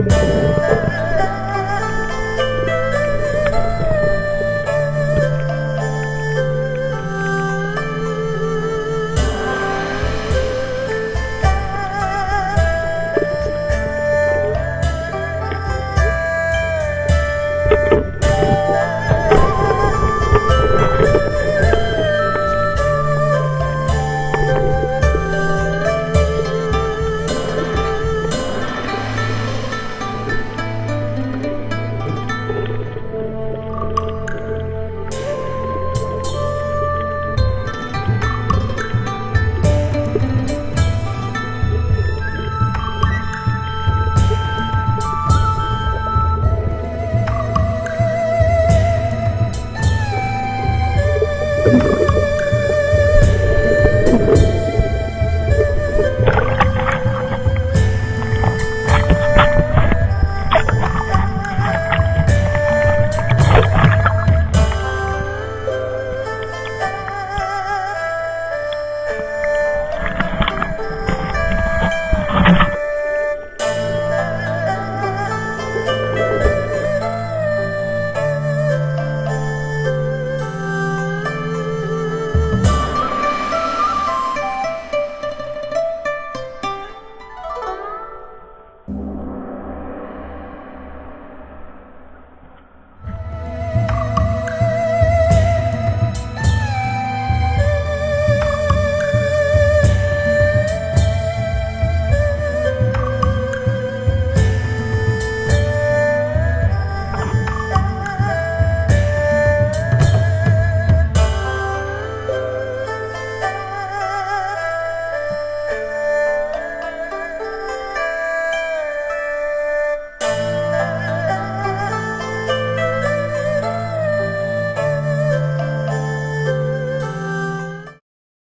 Música